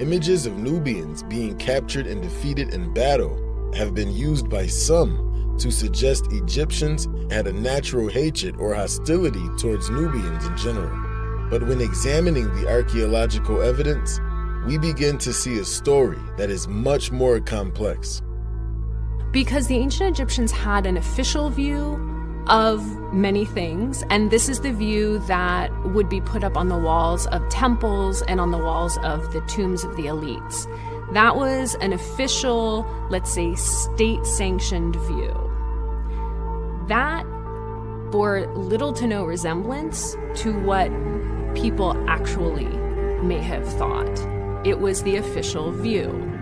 Images of Nubians being captured and defeated in battle have been used by some to suggest Egyptians had a natural hatred or hostility towards Nubians in general. But when examining the archaeological evidence, we begin to see a story that is much more complex. Because the ancient Egyptians had an official view of many things, and this is the view that would be put up on the walls of temples and on the walls of the tombs of the elites. That was an official, let's say, state sanctioned view. That bore little to no resemblance to what people actually may have thought. It was the official view.